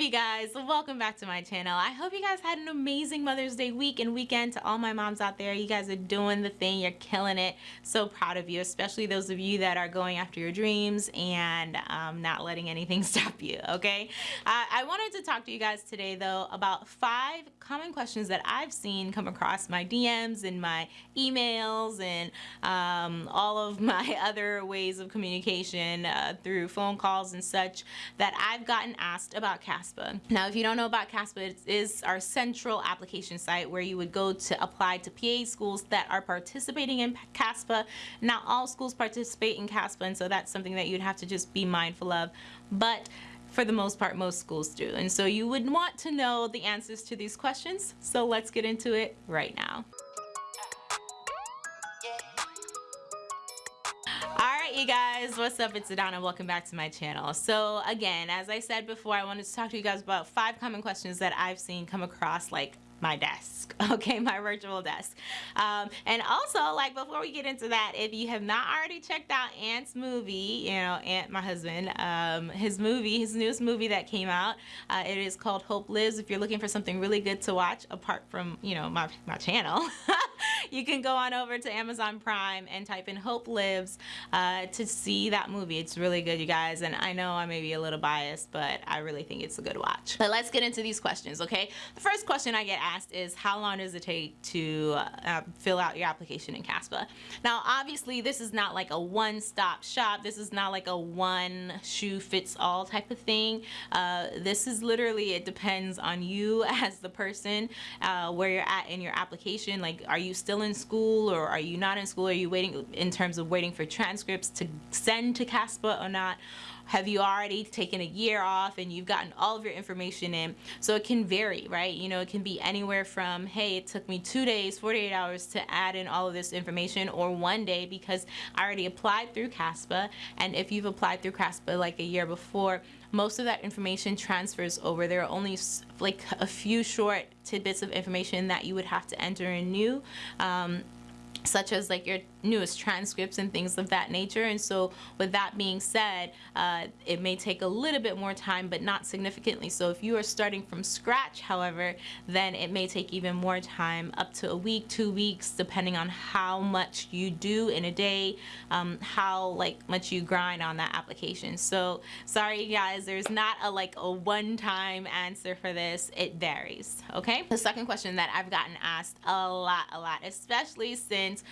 up you guys. Welcome back to my channel. I hope you guys had an amazing Mother's Day week and weekend to all my moms out there. You guys are doing the thing. You're killing it. So proud of you especially those of you that are going after your dreams and um, not letting anything stop you okay? Uh, I wanted to talk to you guys today though about five common questions that I've seen come across my DMs and my emails and um, all of my other ways of communication uh, through phone calls and such that I've gotten asked about CASPA. Now if you don't know about CASPA, it is our central application site where you would go to apply to PA schools that are participating in CASPA. Not all schools participate in CASPA and so that's something that you'd have to just be mindful of. But for the most part most schools do and so you would want to know the answers to these questions so let's get into it right now You guys, what's up? It's Adana. Welcome back to my channel. So again, as I said before, I wanted to talk to you guys about five common questions that I've seen come across like my desk okay my virtual desk um, and also like before we get into that if you have not already checked out Ant's movie you know Ant my husband um, his movie his newest movie that came out uh, it is called Hope Lives if you're looking for something really good to watch apart from you know my, my channel you can go on over to Amazon Prime and type in Hope Lives uh, to see that movie it's really good you guys and I know I may be a little biased but I really think it's a good watch but let's get into these questions okay the first question I get asked is how long does it take to uh, fill out your application in CASPA? Now obviously this is not like a one-stop shop. This is not like a one shoe fits all type of thing. Uh, this is literally, it depends on you as the person, uh, where you're at in your application. Like are you still in school or are you not in school? Are you waiting in terms of waiting for transcripts to send to CASPA or not? have you already taken a year off and you've gotten all of your information in so it can vary right you know it can be anywhere from hey it took me two days 48 hours to add in all of this information or one day because I already applied through CASPA and if you've applied through CASPA like a year before most of that information transfers over. There are only like a few short tidbits of information that you would have to enter in new um, such as like your newest transcripts and things of that nature. And so with that being said uh, it may take a little bit more time but not significantly. So if you are starting from scratch however then it may take even more time up to a week two weeks depending on how much you do in a day um, how like much you grind on that application. So sorry guys there's not a like a one-time answer for this. It varies okay? The second question that I've gotten asked a lot a lot especially since since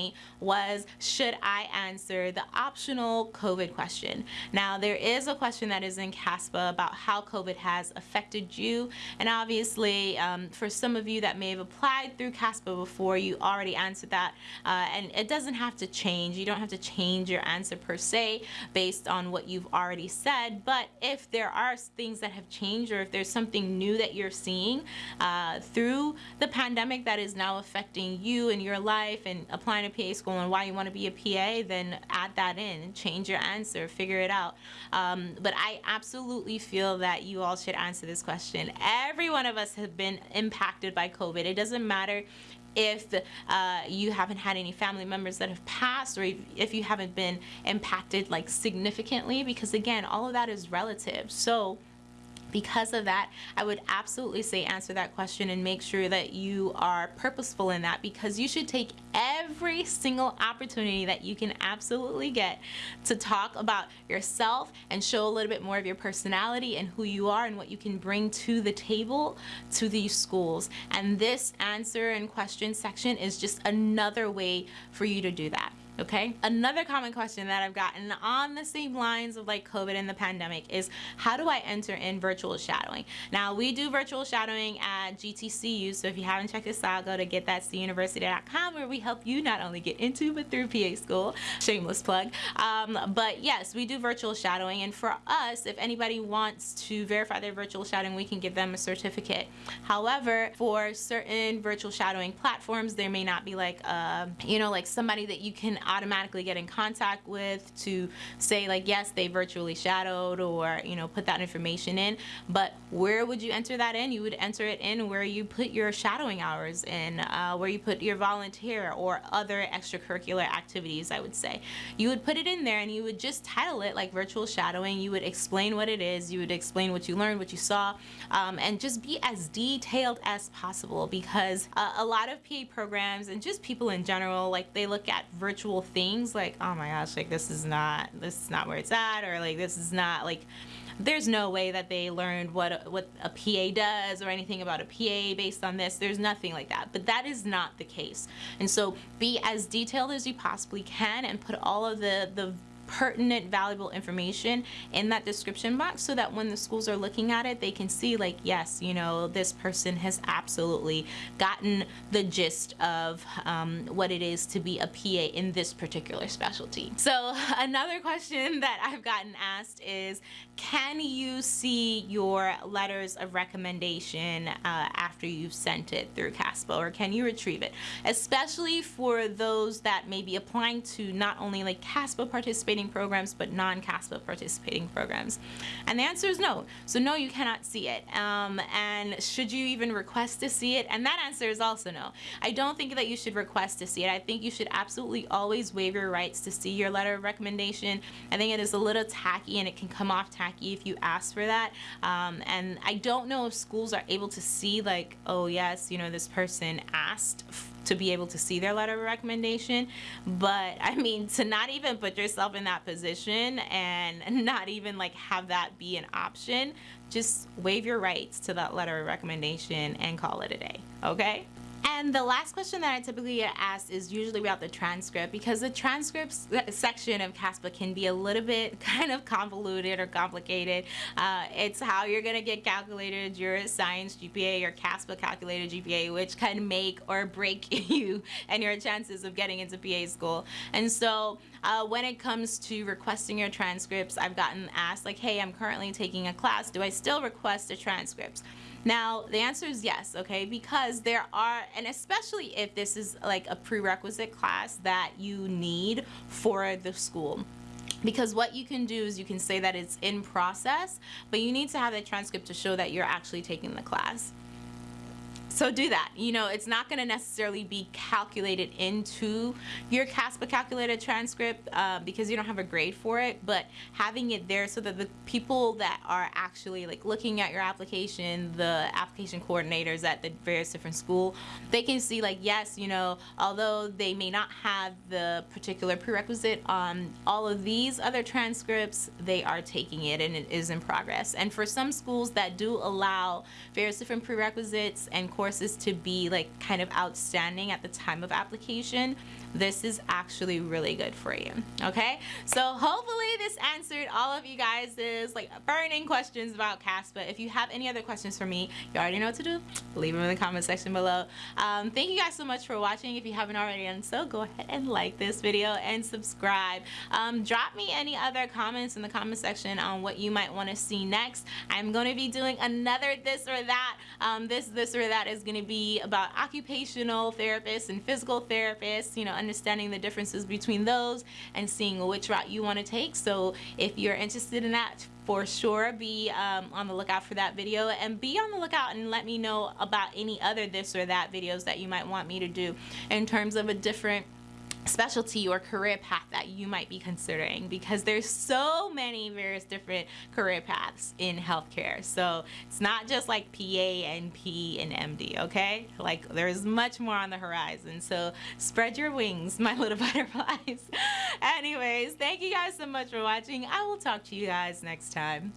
2020 was should I answer the optional COVID question. Now there is a question that is in CASPA about how COVID has affected you and obviously um, for some of you that may have applied through CASPA before you already answered that uh, and it doesn't have to change. You don't have to change your answer per se based on what you've already said but if there are things that have changed or if there's something new that you're seeing uh, through the pandemic that is now affecting you and your life life and applying PA school and why you want to be a PA, then add that in, change your answer, figure it out. Um, but I absolutely feel that you all should answer this question. Every one of us have been impacted by COVID. It doesn't matter if uh, you haven't had any family members that have passed or if you haven't been impacted like significantly because again all of that is relative so because of that I would absolutely say answer that question and make sure that you are purposeful in that because you should take every single opportunity that you can absolutely get to talk about yourself and show a little bit more of your personality and who you are and what you can bring to the table to these schools. And this answer and question section is just another way for you to do that okay? Another common question that I've gotten on the same lines of like COVID and the pandemic is how do I enter in virtual shadowing? Now we do virtual shadowing at GTCU so if you haven't checked this out go to getthatcuniversity.com where we help you not only get into but through PA school. Shameless plug. Um, but yes we do virtual shadowing and for us if anybody wants to verify their virtual shadowing we can give them a certificate. However for certain virtual shadowing platforms there may not be like uh, you know like somebody that you can automatically get in contact with to say like yes they virtually shadowed or you know put that information in. But where would you enter that in? You would enter it in where you put your shadowing hours in uh, where you put your volunteer or other extracurricular activities I would say. You would put it in there and you would just title it like virtual shadowing. You would explain what it is. You would explain what you learned what you saw um, and just be as detailed as possible because uh, a lot of PA programs and just people in general like they look at virtual things like oh my gosh like this is not this is not where it's at or like this is not like there's no way that they learned what what a PA does or anything about a PA based on this. There's nothing like that. But that is not the case. And so be as detailed as you possibly can and put all of the the pertinent, valuable information in that description box so that when the schools are looking at it, they can see like, yes, you know, this person has absolutely gotten the gist of um, what it is to be a PA in this particular specialty. So another question that I've gotten asked is, can you see your letters of recommendation uh, after you've sent it through CASPA or can you retrieve it? Especially for those that may be applying to not only like CASPA participating participating programs but non-CASPA participating programs? And the answer is no. So no, you cannot see it. Um, and should you even request to see it? And that answer is also no. I don't think that you should request to see it. I think you should absolutely always waive your rights to see your letter of recommendation. I think it is a little tacky and it can come off tacky if you ask for that. Um, and I don't know if schools are able to see like, oh yes, you know, this person asked to be able to see their letter of recommendation. But I mean, to not even put yourself in that position and not even like have that be an option, just waive your rights to that letter of recommendation and call it a day, okay? And the last question that I typically get asked is usually about the transcript because the transcript section of CASPA can be a little bit kind of convoluted or complicated. Uh, it's how you're going to get calculated your science GPA or CASPA calculated GPA, which can make or break you and your chances of getting into PA school. And so uh, when it comes to requesting your transcripts, I've gotten asked like, hey, I'm currently taking a class. Do I still request a transcript? Now, the answer is yes, okay, because there are, and especially if this is like a prerequisite class that you need for the school. Because what you can do is you can say that it's in process but you need to have a transcript to show that you're actually taking the class so do that. You know, it's not going to necessarily be calculated into your CASPA calculated transcript uh, because you don't have a grade for it, but having it there so that the people that are actually like looking at your application, the application coordinators at the various different school, they can see like, yes, you know, although they may not have the particular prerequisite on all of these other transcripts, they are taking it and it is in progress. And for some schools that do allow various different prerequisites and courses to be like kind of outstanding at the time of application, this is actually really good for you. Okay, so hopefully this answered all of you guys's like burning questions about CASPA. If you have any other questions for me, you already know what to do. Leave them in the comment section below. Um, thank you guys so much for watching. If you haven't already done so, go ahead and like this video and subscribe. Um, drop me any other comments in the comment section on what you might want to see next. I'm going to be doing another this or that. Um, this, this or that is going to be about occupational therapists and physical therapists, you know, understanding the differences between those and seeing which route you want to take. So if you're interested in that, for sure be um, on the lookout for that video and be on the lookout and let me know about any other this or that videos that you might want me to do in terms of a different specialty or career path that you might be considering because there's so many various different career paths in healthcare. So it's not just like PA and P and MD okay? Like there's much more on the horizon. So spread your wings my little butterflies. Anyways thank you guys so much for watching. I will talk to you guys next time